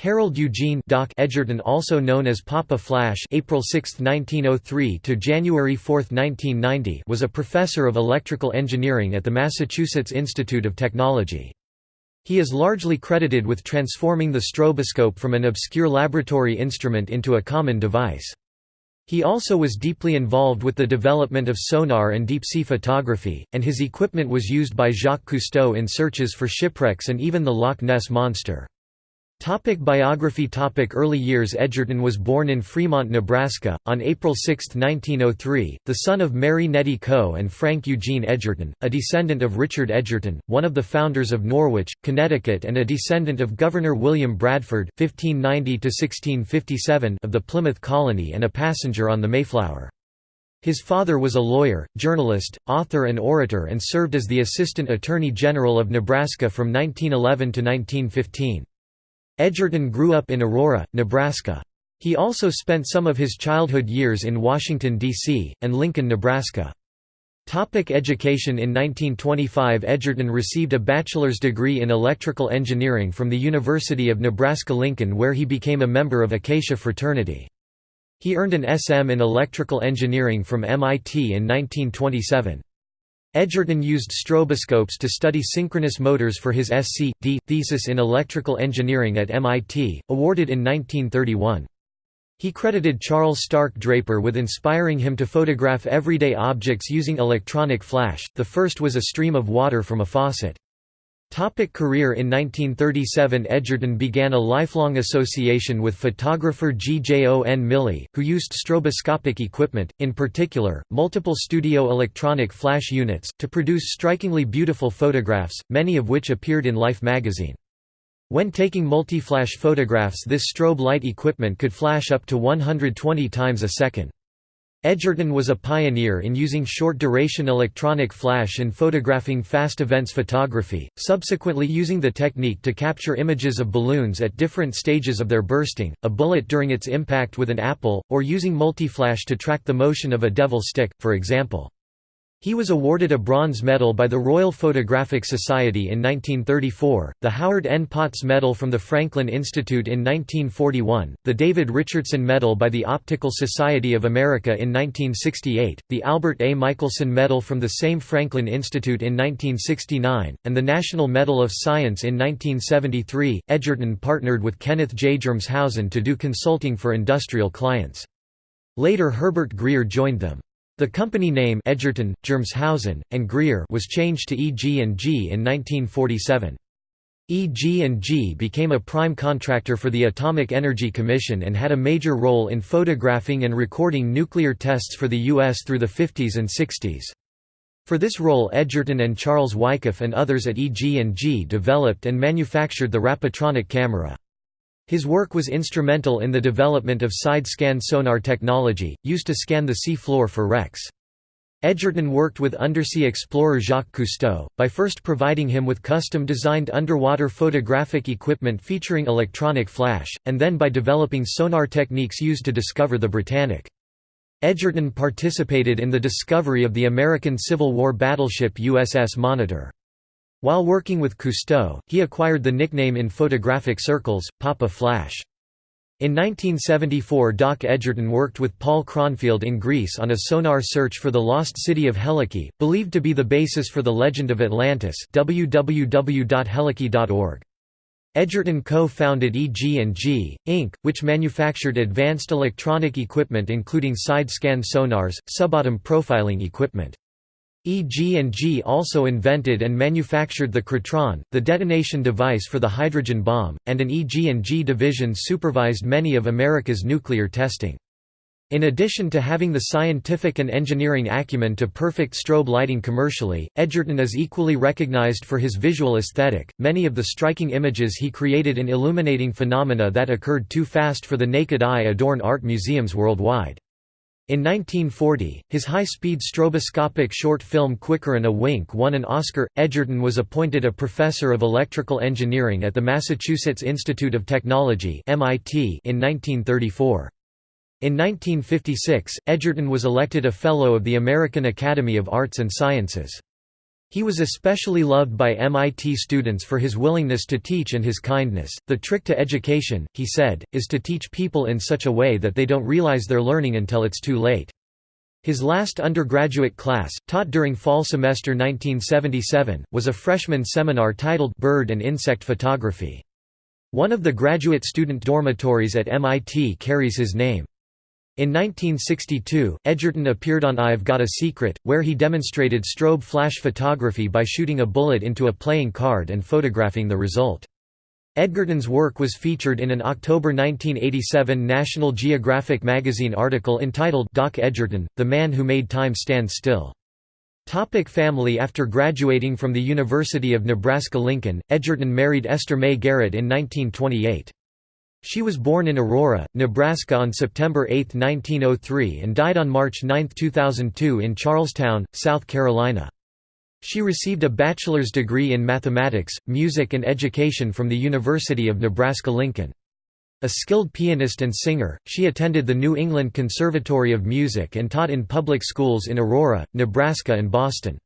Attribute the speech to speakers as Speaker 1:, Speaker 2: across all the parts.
Speaker 1: Harold Eugene Doc Edgerton also known as Papa Flash April 6, 1903 to January 4, 1990 was a professor of electrical engineering at the Massachusetts Institute of Technology. He is largely credited with transforming the stroboscope from an obscure laboratory instrument into a common device. He also was deeply involved with the development of sonar and deep-sea photography, and his equipment was used by Jacques Cousteau in searches for shipwrecks and even the Loch Ness Monster. Topic biography Topic Early years Edgerton was born in Fremont, Nebraska, on April 6, 1903, the son of Mary Nettie Coe and Frank Eugene Edgerton, a descendant of Richard Edgerton, one of the founders of Norwich, Connecticut and a descendant of Governor William Bradford 1590 of the Plymouth Colony and a passenger on the Mayflower. His father was a lawyer, journalist, author and orator and served as the Assistant Attorney General of Nebraska from 1911 to 1915. Edgerton grew up in Aurora, Nebraska. He also spent some of his childhood years in Washington, D.C., and Lincoln, Nebraska. Topic education In 1925 Edgerton received a bachelor's degree in electrical engineering from the University of Nebraska-Lincoln where he became a member of Acacia fraternity. He earned an SM in electrical engineering from MIT in 1927. Edgerton used stroboscopes to study synchronous motors for his Sc.D. thesis in electrical engineering at MIT, awarded in 1931. He credited Charles Stark Draper with inspiring him to photograph everyday objects using electronic flash, the first was a stream of water from a faucet. Topic career In 1937 Edgerton began a lifelong association with photographer G. J. O. N. Mili, who used stroboscopic equipment, in particular, multiple studio electronic flash units, to produce strikingly beautiful photographs, many of which appeared in Life magazine. When taking multi-flash photographs this strobe light equipment could flash up to 120 times a second. Edgerton was a pioneer in using short-duration electronic flash in photographing fast events photography, subsequently using the technique to capture images of balloons at different stages of their bursting, a bullet during its impact with an apple, or using multi-flash to track the motion of a devil stick, for example. He was awarded a bronze medal by the Royal Photographic Society in 1934, the Howard N. Potts Medal from the Franklin Institute in 1941, the David Richardson Medal by the Optical Society of America in 1968, the Albert A. Michelson Medal from the same Franklin Institute in 1969, and the National Medal of Science in 1973. Edgerton partnered with Kenneth J. Germeshausen to do consulting for industrial clients. Later Herbert Grier joined them. The company name Edgerton, Germeshausen, and Grier was changed to EG&G in 1947. EG&G became a prime contractor for the Atomic Energy Commission and had a major role in photographing and recording nuclear tests for the U.S. through the 50s and 60s. For this role Edgerton and Charles Wyckoff and others at EG&G developed and manufactured the Rapatronic camera. His work was instrumental in the development of side-scan sonar technology, used to scan the sea floor for wrecks. Edgerton worked with undersea explorer Jacques Cousteau, by first providing him with custom-designed underwater photographic equipment featuring electronic flash, and then by developing sonar techniques used to discover the Britannic. Edgerton participated in the discovery of the American Civil War battleship USS Monitor. While working with Cousteau, he acquired the nickname in photographic circles, Papa Flash. In 1974 Doc Edgerton worked with Paul Cronfield in Greece on a sonar search for the lost city of Helike, believed to be the basis for the legend of Atlantis www.helike.org. Edgerton co-founded EG&G, Inc., which manufactured advanced electronic equipment including side-scan sonars, sub-bottom profiling equipment. EG&G also invented and manufactured the Krytron, the detonation device for the hydrogen bomb, and an EG&G division supervised many of America's nuclear testing. In addition to having the scientific and engineering acumen to perfect strobe lighting commercially, Edgerton is equally recognized for his visual aesthetic. Many of the striking images he created in illuminating phenomena that occurred too fast for the naked eye adorn art museums worldwide. In 1940, his high-speed stroboscopic short film Quicker and a Wink won an Oscar. Edgerton was appointed a professor of electrical engineering at the Massachusetts Institute of Technology (MIT) in 1934. In 1956, Edgerton was elected a Fellow of the American Academy of Arts and Sciences. He was especially loved by MIT students for his willingness to teach and his kindness. The trick to education, he said, is to teach people in such a way that they don't realize they're learning until it's too late. His last undergraduate class, taught during fall semester 1977, was a freshman seminar titled Bird and Insect Photography. One of the graduate student dormitories at MIT carries his name. In 1962, Edgerton appeared on I've Got a Secret, where he demonstrated strobe flash photography by shooting a bullet into a playing card and photographing the result. Edgerton's work was featured in an October 1987 National Geographic magazine article entitled Doc Edgerton, The Man Who Made Time Stand Still. Topic family After graduating from the University of Nebraska-Lincoln, Edgerton married Esther May Garrett in 1928. She was born in Aurora, Nebraska on September 8, 1903 and died on March 9, 2002 in Charleston, South Carolina. She received a bachelor's degree in mathematics, music and education from the University of Nebraska-Lincoln. A skilled pianist and singer, she attended the New England Conservatory of Music and taught in public schools in Aurora, Nebraska and Boston.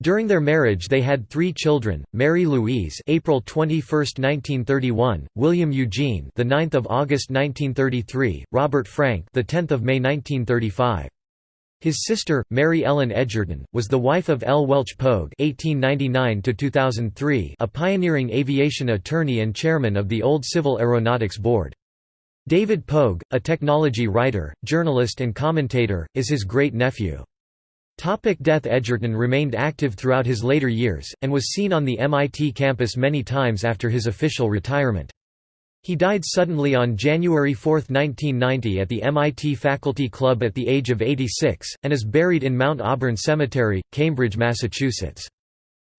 Speaker 1: During their marriage they had three children: Mary Louise, April 21, 1931; William Eugene, the 9th of August 1933; Robert Frank, the 10th of May 1935. His sister, Mary Ellen Edgerton, was the wife of L. Welch Pogue (1899–2003), a pioneering aviation attorney and chairman of the Old Civil Aeronautics Board. David Pogue, a technology writer, journalist and commentator, is his great-nephew. Topic death Edgerton remained active throughout his later years, and was seen on the MIT campus many times after his official retirement. He died suddenly on January 4, 1990 at the MIT Faculty Club at the age of 86, and is buried in Mount Auburn Cemetery, Cambridge, Massachusetts.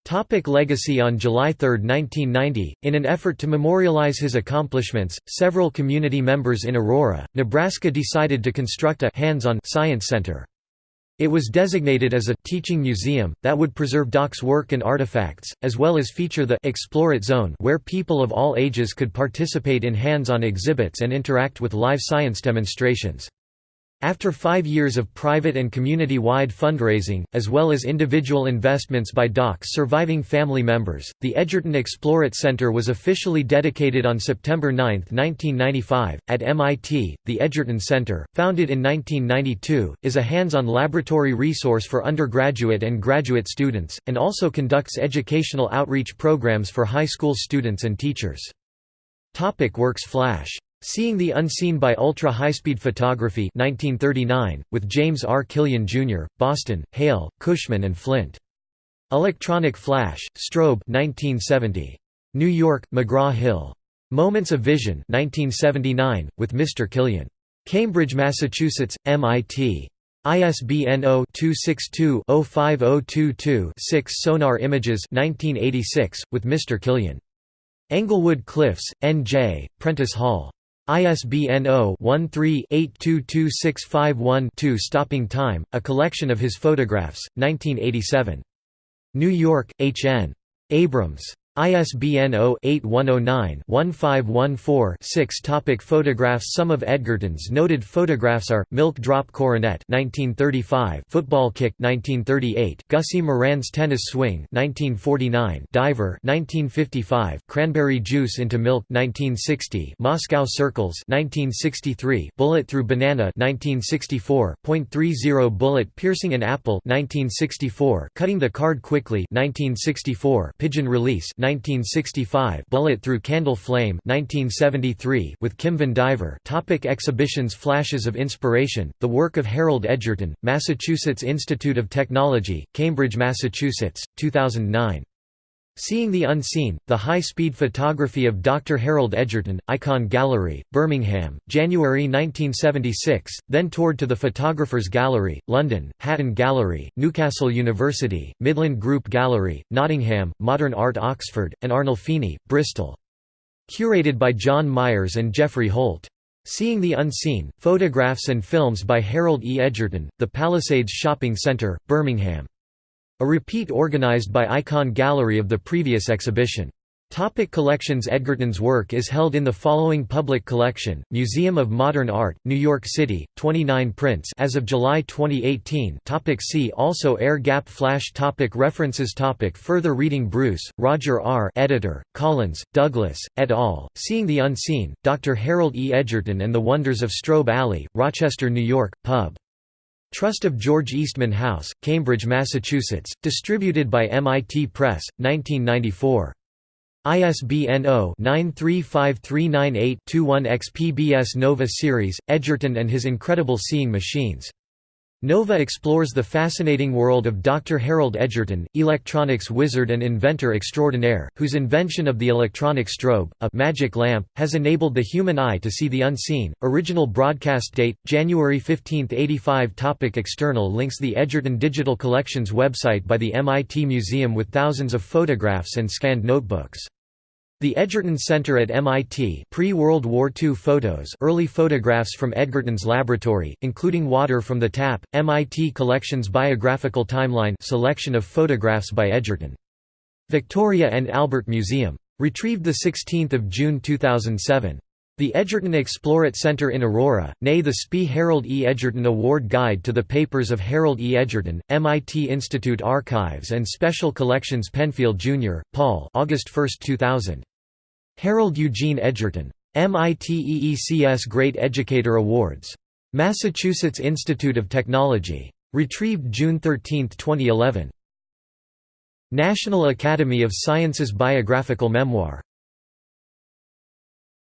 Speaker 1: Topic legacy On July 3, 1990, in an effort to memorialize his accomplishments, several community members in Aurora, Nebraska decided to construct a hands-on science center. It was designated as a teaching museum, that would preserve Doc's work and artifacts, as well as feature the Explore It Zone where people of all ages could participate in hands-on exhibits and interact with live science demonstrations. After five years of private and community-wide fundraising, as well as individual investments by Doc's surviving family members, the Edgerton Explore It Center was officially dedicated on September 9, 1995. At MIT, the Edgerton Center, founded in 1992, is a hands-on laboratory resource for undergraduate and graduate students, and also conducts educational outreach programs for high school students and teachers. Topic works Flash Seeing the Unseen by Ultra High-Speed Photography 1939, with James R. Killian, Jr., Boston, Hale, Cushman and Flint. Electronic Flash, Strobe 1970. New York, McGraw-Hill. Moments of Vision 1979, with Mr. Killian. Cambridge, Massachusetts, MIT. ISBN 0-262-05022-6 Sonar Images 1986, with Mr. Killian. Englewood Cliffs, N.J., Prentice Hall. ISBN 0-13-822651-2 Stopping Time, a collection of his photographs, 1987. New York, H. N. Abrams. ISBN 0-8109-1514-6 Topic Photographs Some of Edgerton's noted photographs are, Milk Drop Coronet 1935, Football Kick 1938, Gussie Moran's Tennis Swing 1949, Diver 1955, Cranberry Juice into Milk 1960, Moscow Circles 1963, Bullet Through Banana 1964, .30 Bullet Piercing an Apple 1964, Cutting the Card Quickly 1964, Pigeon Release 1965 Bullet Through Candle Flame 1973 with Kim Vandiver topic Exhibitions Flashes of Inspiration, the work of Harold Edgerton, Massachusetts Institute of Technology, Cambridge, Massachusetts, 2009. Seeing the Unseen, The High-Speed Photography of Dr. Harold Edgerton, Ikon Gallery, Birmingham, January 1976, then toured to the Photographers Gallery, London, Hatton Gallery, Newcastle University, Midland Group Gallery, Nottingham, Modern Art Oxford, and Arnolfini, Bristol. Curated by John Myers and Jeffrey Holt. Seeing the Unseen, Photographs and Films by Harold E. Edgerton, The Pallasades Shopping Centre, Birmingham. A repeat organized by Ikon Gallery of the previous exhibition. Topic collections Edgerton's work is held in the following public collection, Museum of Modern Art, New York City, 29 prints as of July 2018 topic See also Air gap flash topic References topic Further reading Bruce, Roger R. editor, Collins, Douglas, et al., Seeing the Unseen, Dr. Harold E. Edgerton and the Wonders of Strobe Alley, Rochester, New York, Pub. Trust of George Eastman House, Cambridge, Massachusetts, distributed by MIT Press, 1994. ISBN 0-935398-21-X PBS Nova series, Edgerton and His Incredible Seeing Machines. Nova explores the fascinating world of Dr. Harold Edgerton, electronics wizard and inventor extraordinaire, whose invention of the electronic strobe, a magic lamp, has enabled the human eye to see the unseen. Original broadcast date January 15, 85. Topic external links The Edgerton Digital Collections website by the MIT Museum with thousands of photographs and scanned notebooks. The Edgerton Center at MIT pre-World War II photos early photographs from Edgerton's laboratory, including water from the tap, MIT Collections Biographical Timeline selection of photographs by Edgerton. Victoria and Albert Museum. Retrieved 16 June 2007. The Edgerton Explorit Center in Aurora, nay the SPI Harold E. Edgerton Award Guide to the Papers of Harold E. Edgerton, MIT Institute Archives and Special Collections Penfield, Jr., Paul August 1, 2000. Harold Eugene Edgerton. MIT-EECS Great Educator Awards. Massachusetts Institute of Technology. Retrieved June 13, 2011. National Academy of Sciences Biographical Memoir